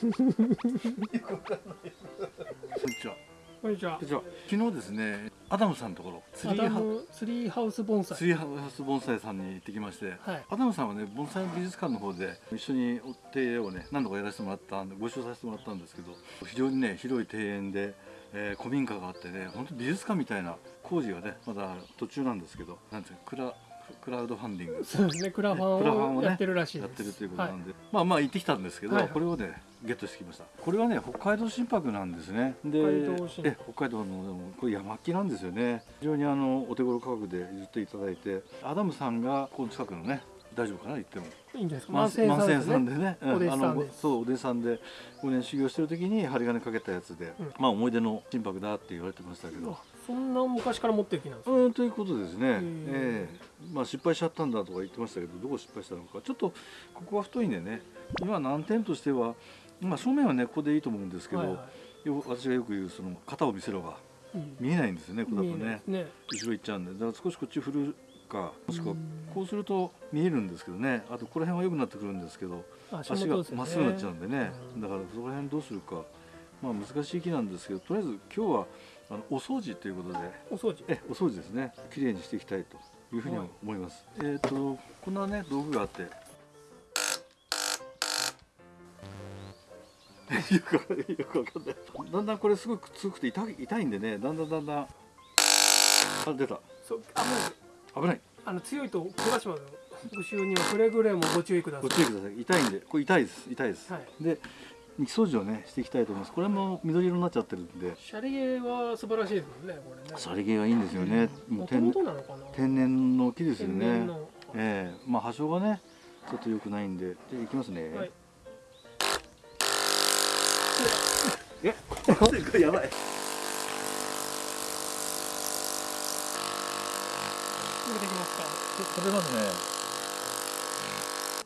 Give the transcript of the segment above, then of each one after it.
こんにちは。こんにちは。こんにちは。昨日ですねアダムさんのところツリーハウムツリーハウス盆栽。ツリーハウス盆栽さんに行ってきまして、はい。アダムさんはね盆栽美術館の方で一緒にお手入れをね何度かやらせてもらったんでご一緒させてもらったんですけど非常にね広い庭園で、えー古民家があってね本当美術館みたいな工事がねまだ途中なんですけどなんていうのクラクラウドファンディング。そうですね。クラファンをやってるらしいです。やってるということはなんで、まあまあ行ってきたんですけど、はい。はいこれをねゲットしてきました。これはね北海道真柏なんですね。で北海道真柏。え北海道のでもこれ山木なんですよね。非常にあのお手頃価格で譲っていただいてアダムさんがこの近くのね大丈夫かな言っても。いいんですか。万万世さんさんですね。でね、お弟子さんあのそうお弟子さんで5年修行してる時に針金かけたやつで、うん。まあ思い出の心拍だって言われてましたけど、あそんな昔から持ってる木なんですか？うんということですね、ー。ええ。まあ失敗しちゃったんだとか言ってましたけどどこ失敗したのか。ちょっとここは太いんでね。今難点としては、まあ、正面はねここでいいと思うんですけど、はいはよ私がよく言うその型を見せろが見えないんですよねここだとね。ね。後ろ行っちゃうんで。だから少しこっち振るかもしくはうん。こうすると見えるんですけどね。あとこの辺は良くなってくるんですけど足足がまっすぐになっちゃうんでね。うん。だからそこら辺どうするか。まあ難しい木なんですけどとりあえず今日はあのお掃除ということで。お掃除？えお掃除ですね。綺麗にしていきたいというふうに思います、えっ、とこんなね道具があって。よくよくわかんない。だんだんこれすごく強くて痛い痛いんでね。だんだんだんだん。あ出た。そう危ない危ない。あの強いと怪我しますよ。復習にはくれぐれもご注意ください。ご注意ください。痛いんで。これ痛いです。痛いです、はい。で肉掃除をねしていきたいと思います。これも緑色になっちゃってるんで。シャリゲは素晴らしいですもんねこれね。さりげがいいんですよね、もうもと天もとなのかな？天然の木ですよね。ええ。まあ波長がねちょっと良くないんで。じゃあいきますね、はい。え？これやばい。続けていきますか？食べますね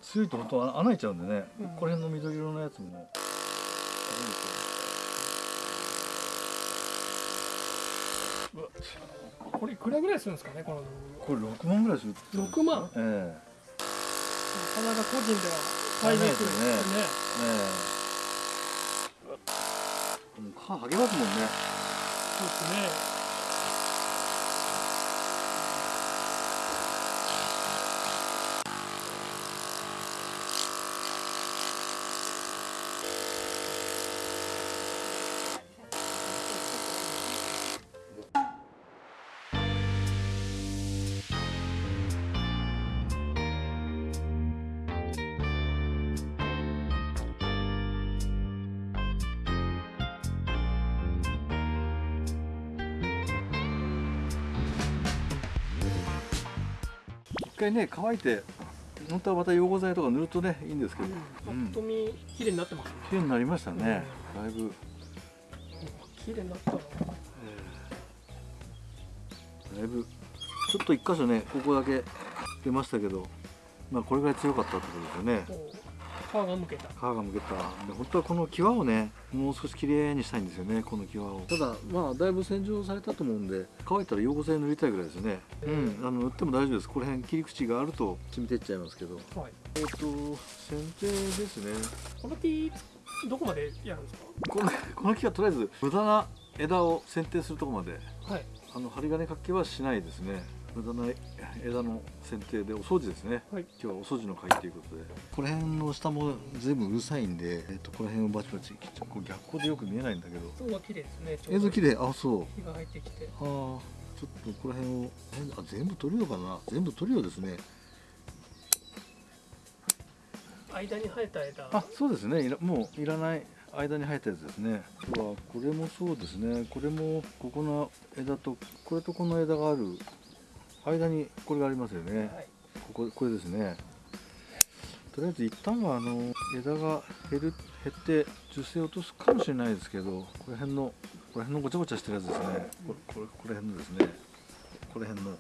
強いと本当は穴開いちゃうんでね、うん。この辺の緑色のやつもこれいくらぐらいするんですかねこのこれ6万ぐらいする6万ええ。なかなか個人では買いにくいですね。ええ。もう歯剥げますもんね。そうですね回ね乾いて本当はまた溶合剤とか塗るとねいいんですけど、うん。ぱうん。っと見綺麗になってますね。綺麗になりましたね、だいぶ、綺麗になった。なだいぶ。ちょっと一箇所ねここだけ出ましたけどまあこれぐらい強かったってことですよね皮がむけた。皮がむけた。で本当はこの際をねもう少し綺麗にしたいんですよねこの際を。ただまあだいぶ洗浄されたと思うんで。乾いたら溶合剤塗りたいぐらいですね。うん。あの塗っても大丈夫です。この辺切り口があると。染みてっちゃいますけど。はい。えっ、と剪定ですね。この木どこまでやるんですこのこの木はとりあえず無駄な枝を剪定するところまで。かはい。あの針金かけはしないですね無駄な枝の剪定でお掃除ですね。はい。今日はお掃除の会ということで。この辺の下も全部うるさいんで、えっとこの辺をバチバチ切っちゃうこれ逆光でよく見えないんだけど。そうは綺麗ですね映像綺麗。あそう。火が入ってきて。あーちょっとこの辺をえあ全部取るよかな。全部取るよですね。間に生えた枝。あそうですね。いらもういらない間に生えたやつですね。はこれもそうですね。これもここの枝とこれとこの枝がある間にこれがありますよね、はい。こここれですね。とりあえず一旦はあの枝が減る減って樹勢を落とすかもしれないですけどこの辺のこの辺のごちゃごちゃしてるやつですね。これこれこれ辺のですね。この辺の。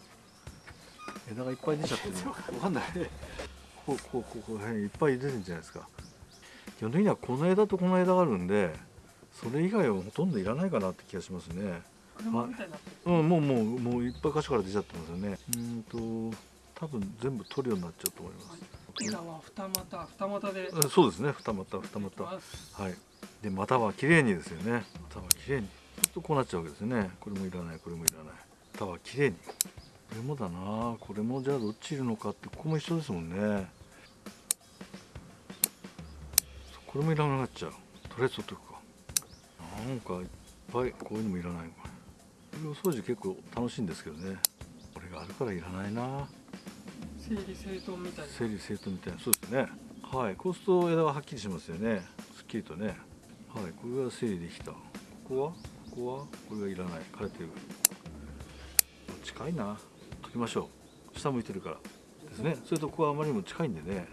枝がいっぱい出ちゃってる。わかんない。こうこうこうこの辺いっぱい出てるんじゃないですか。基本的にはこの枝とこの枝があるんでそれ以外はほとんどいらないかなって気がしますね車みたいになってるうんもうもうもういっぱい箇所から出ちゃってますよね。うーんと多分全部取るようになっちゃうと思います。枝は二股二股で。うんそうですね。二股二股。はい。で股は綺麗にですよね。股は綺麗に。ちょっとこうなっちゃうわけですね。これもいらないこれもいらない。股は綺麗に。これもだな。これもじゃあどっちいるのかってここも一緒ですもんね。これもいらなくなっちゃう。とりあえず取っとくか。なんかいっぱいこういうのもいらないこれお掃除結構楽しいんですけどね。これがあるからいらないな。整理整頓みたいな。整理整頓みたいな。そうですね。はい。こうすると枝ははっきりしますよね。すっきりとね。はい。これが整理できた。ここは？ここは？これがいらない。枯れてる。近いな。取りましょう。下向いてるから。ですね。それとここはあまりにも近いんでね。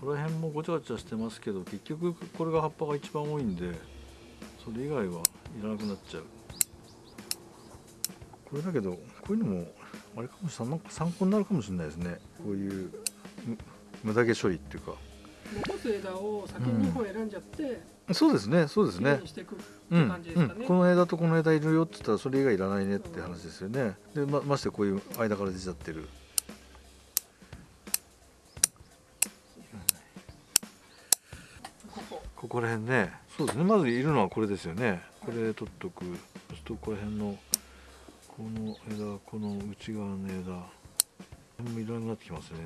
この辺もごちゃごちゃしてますけど結局これが葉っぱが一番多いんでそれ以外はいらなくなっちゃうこれだけどこういうのもあれかもしれない参考になるかもしれないですね。こういうむ無駄毛処理っていうか。残す枝を先に2本選んじゃって、そうですねそうですね。にしていくってうですかね、うん、この枝とこの枝いるよって言ったらそれ以外いらないねって話ですよね。でまましてこういう間から出ちゃってる。ここ。ここら辺ね。そうですね。まずいるのはこれですよね。これ取っとく。そうするとここら辺のこの枝この内側の枝。これもいらなくなってきますね。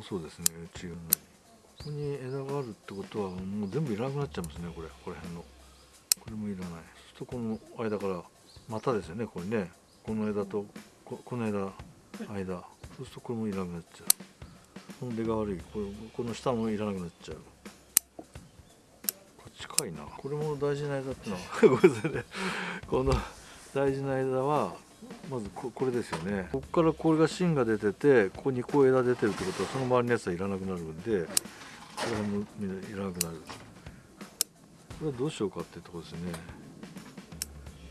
そうですね内側に。ここに枝があるってことはもう全部いらなくなっちゃいますねこれここら辺の。これもいらない。そうするとこの間から股ですよねこれね。この枝とここの枝間。そうするとこれもいらなくなっちゃう。この出が悪い。これこの下もいらなくなっちゃう。これ近いな。これも大事な枝ってのは ごめんなさいね。この大事な枝はまずここれですよね。ここからこれが芯が出ててここにこう枝出てるってことはその周りのやつはいらなくなるんでこれもいらなくなる。これはどうしようかっていうところですね。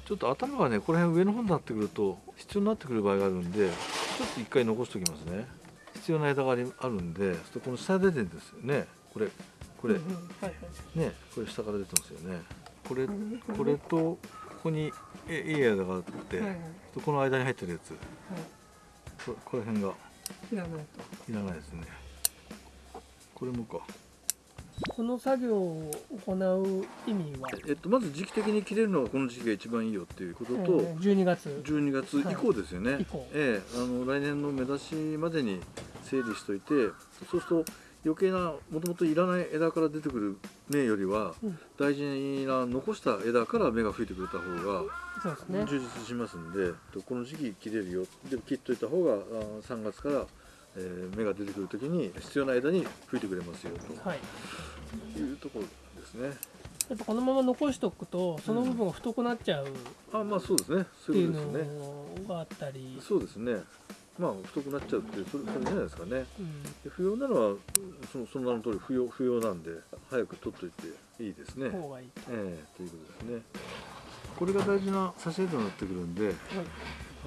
ちょっと頭がねこの辺上の方になってくると必要になってくる場合があるんでちょっと一回残しておきますね。必要な枝があるんでそこの下出てるんですよね。これこれ。ねこれ下から出てますよね。これうんこれとここにえいい枝があって、はいはい。この間に入ってるやつ。はここの辺が。いいらないと。いらないですね。これもか。この作業を行う意味は、えっとまず時期的に切れるのがこの時期が一番いいよっていうことと、えー12月12月以降ですよね、以降。ええあの来年の目指しまでに整理しといてそうすると余計なもともといらない枝から出てくる芽よりはうん。大事な残した枝から芽が吹いてくれた方が充実しますんで、とこの時期切れるよ。で切っといた方があ3月から、えー芽が出てくる時に必要な枝に吹いてくれますよはい。というところですね。やっぱこのまま残しておくとその部分が太くなっちゃうっあまあそうですね。そていうういうことですね。のがあったり、そうですねまあ太くなっちゃうっていうそれそれじゃないですかねうんで不要なのはそのその名の通り不要不要なんで早く取っといていいですね方がいいと、ええということですねこれが大事な差し枝になってくるんではい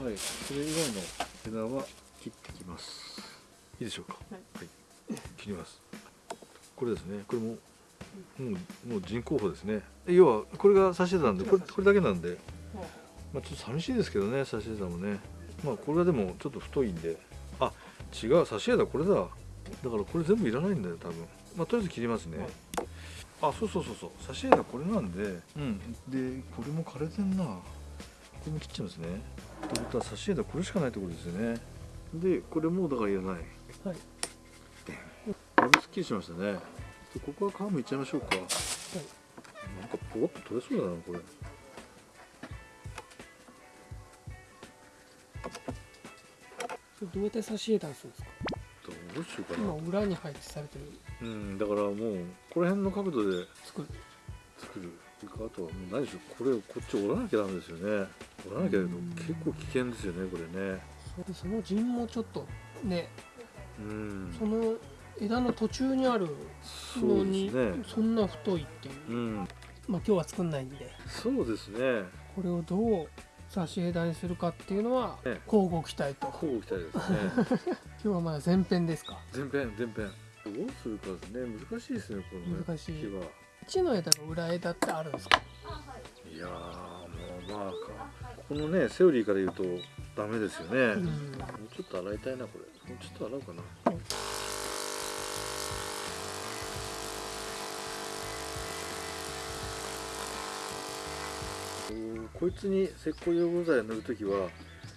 はい、それ以外の枝は切ってきます。いいでしょうか。はい切ります。これですね。これも、もう、もう人工法ですね。要は、これが差し枝なんで、これ、これだけなんで。まあ、ちょっと寂しいですけどね、差し枝もね。まあ、これはでも、ちょっと太いんで。あ、違う、差し枝これだ。だから、これ全部いらないんだよ、多分。まあ、とりあえず切りますね。はいあ、そうそうそうそう、差し枝これなんで。うん、で、これも枯れてんな。これも切っちゃいますね。ってことは差し枝これしかないってことですよねでこれもだからいらないはいだいぶすっきりしましたねでここは皮むいちゃいましょうか、なんかポコッと取れそうだなこれどうやって差し入れたんするんですか？どうしようかな。今裏に配置されてる。うんだからもうこの辺の角度で作る。作る。あとはもう何でしょう。これをこっち折らなきゃダメですよね。折らなきゃだけどうん。結構危険ですよねこれね。そその陣もちょっとねうん。その枝の途中にあるそうでのにすね。そんな太いっていう、うん。まあ今日は作んないんで。そうですね。これをどう差し枝にするかっていうのはね交互期待と。こう期待ですね。今日はまだ前編ですか？全編全編。どうするかですね。難しいですねこのね難しい。木の枝の裏枝ってあるんですか？いやーもうまあこのねセオリーから言うとダメですよね、うん。もうちょっと洗いたいなこれ。もうちょっと洗おうかなこいつに石膏溶合剤を塗るときは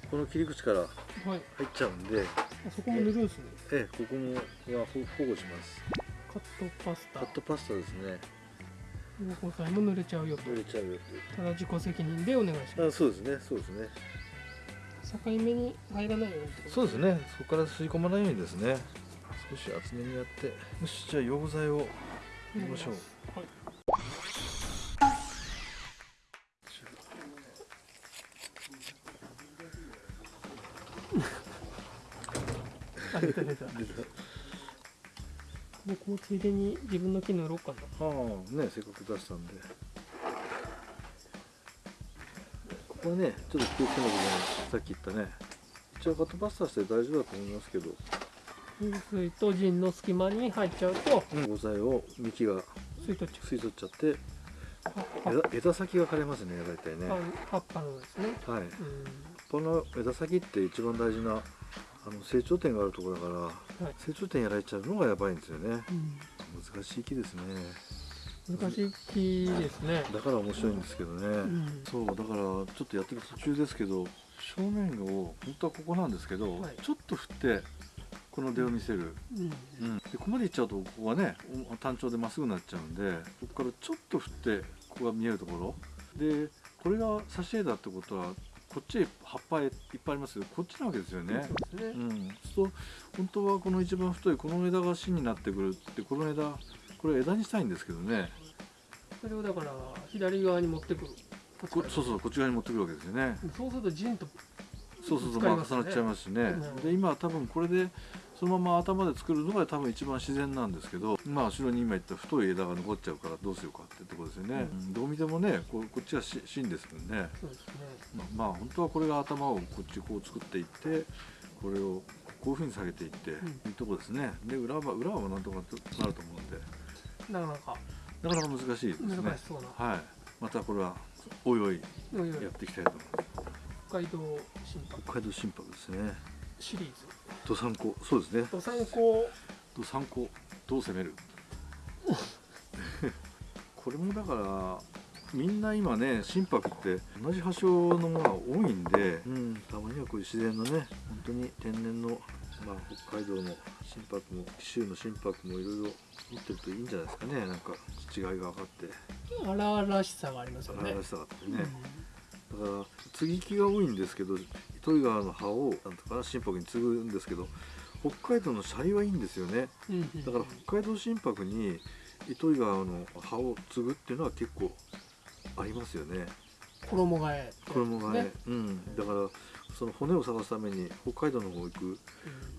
この切り口からはい。入っちゃうんで、あそこも塗るんですね。ええここもは保保護します。カットパスタ。カットパスタですね。溶合剤も塗れちゃうよと。塗れちゃうよただ自己責任でお願いしまあそうですねそうですね。す境目に入らないようにそうですね。そこから吸い込まないようにですね。少し厚めにやってよしじゃあ溶合剤を入れましょうついでに自分の木塗ろうかな。ああねせっかく出したんで。ここはねちょっと気をつけなきゃいけない。さっき言ったね。一応カットパスタして大丈夫だと思いますけど。流水と陣の隙間に入っちゃうと溶合剤を幹が吸い取っちゃ吸い取っちゃって枝枝先が枯れますね大体ね。葉葉っぱのですね。はい。うん。この枝先って一番大事なあの成長点があるところだからはい。成長点やられちゃうのがやばいんですよね。うん難しい木ですね。難しい木ですね。だから面白いんですけどね、うん。そうだからちょっとやってる途中ですけど正面を本当はここなんですけど、はい。ちょっと振ってこの出を見せる、うん。うん、でここまでいっちゃうとここがねお単調でまっすぐになっちゃうんでここからちょっと振ってここが見えるところ。でこれが挿し枝ってことはこっちへ葉っぱいっぱいありますけどこっちなわけですよね。そうですね。うん、そう本当はこの一番太いこの枝が芯になってくるってこの枝これ枝にしたいんですけどね。それをだから左側に持ってくる。こそうそうこっち側に持ってくるわけですよね。そうすると陣とそうそうそう、まあ、使いますね。重なっちゃいますしね。うん。で今は多分これでそのまま頭で作るのが多分一番自然なんですけどまあ後ろに今言った太い枝が残っちゃうからどうしようかってところですよね、うん。どう見てもねこうこっちはし芯ですもんね。そうですね。まあまあ本当はこれが頭をこっちこう作っていってこれをこういうふうに下げていって、ん。いいとこですね。で裏は裏はなんとかなると思うんで。なかなか。なかなか難しいですね。難しそうな。はい。またこれはおいおい。やっていきたいと思います北海道心拍。北海道心拍ですね。シリーズ。どさんこそうですね。と参考ど参考どう攻める？これもだからみんな今ね心拍って同じ発祥のものが多いんで、うん、たまにはこういう自然のね本当に天然の、まあ、北海道の心拍も紀州の心拍もいろいろ持ってるといいんじゃないですかね。なんか違いが分かって。荒々しさがありますよね。荒々しさがあってね、だから接ぎ木が多いんですけど糸魚川の葉をなんとかな心拍に継ぐんですけど北海道のシャリはいいんですよね。だから北海道心拍に糸魚川の葉を継ぐっていうのは結構ありますよね。衣替え衣がね。ねうん、だからその骨を探すために北海道の方行くうん。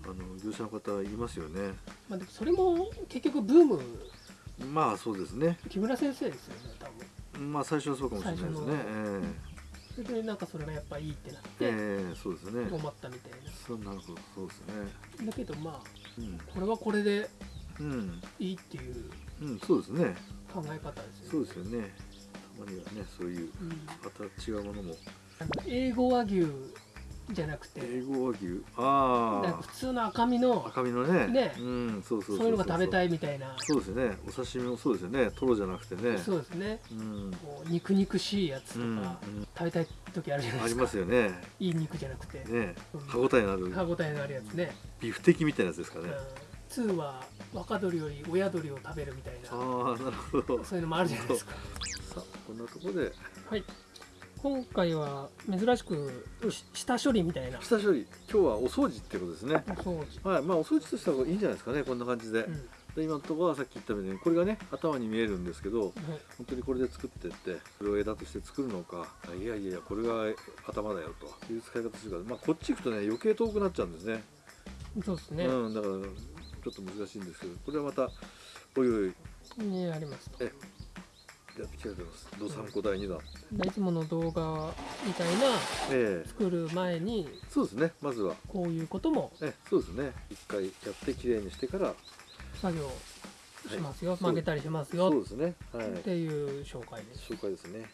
あの業者の方いますよね。まあそれも結局ブーム。まあそうですね。木村先生ですよね多分。まあ最初はそうかもしれないですね。最えそれでなんかそれがやっぱいいってなっえてええそうですね。広まったみたいそうなるほどそうですね。なだけどまあうん。これはこれでうん、いいっていううん、そうですね。考え方ですよね。そうですよね。たまにはねそういううんまた違うものも。英語和牛じゃなくて。英語和牛ああ。普通の赤身の。赤身のね。ね。うんそうそうそういうのが食べたいいみたいな。そうですね。お刺身もそうですよね。トロじゃなくてね。そうですね。うん。こう肉肉しいやつとうんか食べたい時あるじゃないありですか。ますよね。いい肉じゃなくて。ね。うん。歯応えのある。歯応えのあるやつね。ビフテキみたいなやつですかね。うん。2は若鳥より親鳥を食べるみたいな。ああなるほど。そういうのもあるじゃないですか。さあこんなところで。はい今回は珍しくし下処理みたいな。下処理。今日はお掃除ってことですね。お掃除。はい。まあお掃除とした方がいいんじゃないですかねこんな感じで,、うん。で今のところはさっき言ったようにこれがね頭に見えるんですけどはい。本当にこれで作ってってこれを枝として作るのか。いやいやいやこれが頭だよという使い方するから、まあ、こっち行くとね余計遠くなっちゃうんですね。そうですね、うん、だからちょっと難しいんですけどこれはまたおいおい。にありますとやってきたいと思います「どさんこ第2弾」いつもの動画みたいなええ作る前にそうですねまずはこういうこともええそうですね一回やってきれいにしてから作業しますよ、はい曲げたりしますよそうですねはいっていう紹介です、紹介ですね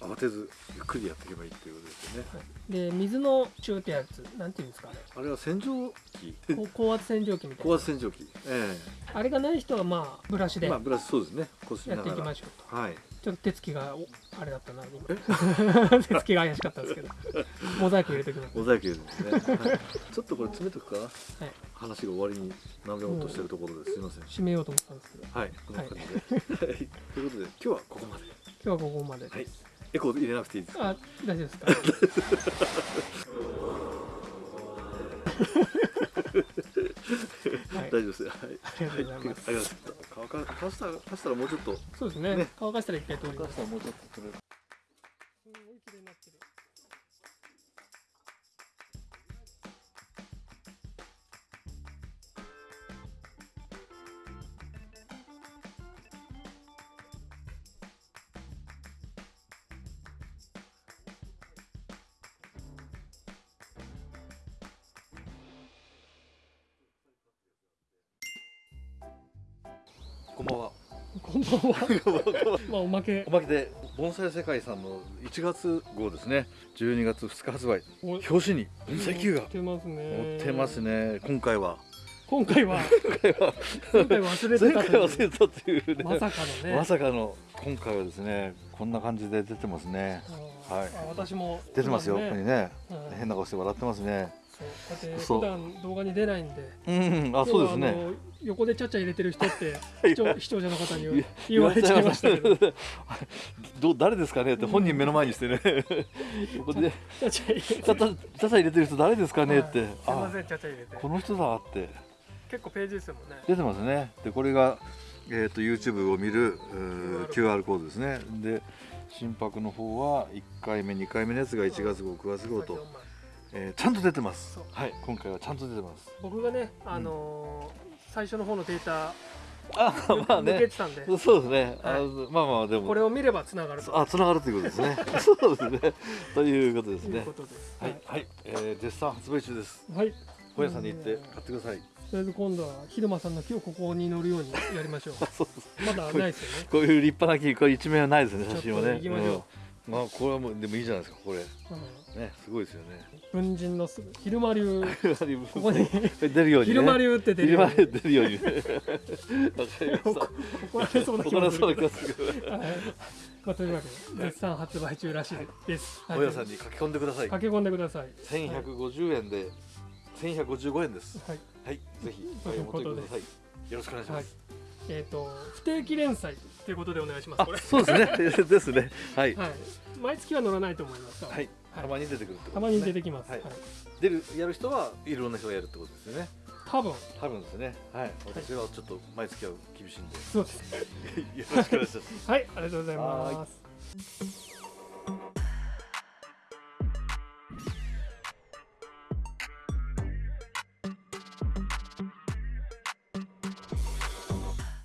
慌てずゆっくりやっていけばいいっていうことですよね。はい、で水のチューってやつなんていうんですかね。あれは洗浄機。高圧洗浄機みたいな。高圧洗浄機。えあれがない人はまあブラシで。まあブラシそうですね。こすりっていきましょうと。はい。ちょっと手つきがおあれだったな今。手つきが怪しかったんですけど。モザイク入れておきます。モザイク入れてね、はい、ちょっとこれ詰めとくか。なはい。話が終わりになめようとしてるところです。すいません。締めようと思ったんですけど。はい。こんな感じで、はい、ということで今日はここまで。今日はここまで、はいエコー入れなくていいですか？あ大丈夫ですか？はい。大丈夫ですはい。ありがとうございます。ありがとうございます。乾か乾かしたら乾かしたらもうちょっと。そうですね。ね。乾かしたら一回通り乾かしますたらもうちょっと取れるこんばんは。こんばんは。まあおまけ。おまけ。で盆栽世界さんの1月号ですね。12月2日発売お。表紙に盆栽球が。持ってますね。載ってますね。今回は。今回は。今回は。忘れてた忘れたというね。まさかのね。まさかの。今回はですねこんな感じで出てますね。はい。あ私も。出てますよここにね。はい変な顔して笑ってますねそう。だって普段動画に出ないんで。うん。あそうですね。横でちゃちゃ入れてる人って い視聴視聴者の方に言われちゃいましたけど。どう誰ですかね？って本人目の前にしてね。横で。ちゃちゃ入れて。る人誰ですかね？って、はいすいまあせんちゃちゃ入れて。この人だって。結構ページですもんね。出てますね。でこれが、えー、と YouTube を見る QR コードですね。で心拍の方は1回目2回目のやつが1月号9月号と、えーちゃんと出てます。はい今回はちゃんと出てます。僕がねあのー最初の方のデータあまあ抜けねてたんで。そうですね、あはい。まあまあでも。これを見ればつながると。あつながるということですね。そうですね。ということですね。とですはい、はい、えー絶賛発売中です。はい。本屋さんに行って買ってください。とりあえず今度は昼間さんの木をここに乗るようにやりましょう。そうそうまだないですよね。こういう立派な木これ一面はないですね写真はね。行きましょう。うんまあこれはもうでもいいじゃないですかこれ。うん。ねすごいですよね。文人の昼間流。こここに出るようにね。昼間流って出るように。流出るようにね。怒られそうな気がする。はい。まあ、というわけで絶賛発売中らしいです。本屋さんに書き込んでください。駆け込んでください。1150円で1155円です。はい。はい。ぜひお求めください。よろしくお願いしはい。ます。えっ、と不定期連載ということでお願いします。そうですね ですねはいはい。毎月は乗らないと思います。はいはいたまに出てくるってことたまに出てきます。ははいい。出るやる人はいろんな人がやるってことですよね多分多分ですねはい私はちょっと毎月は厳しいんでそうです。よろしくお願いしますはい。ありがとうございます。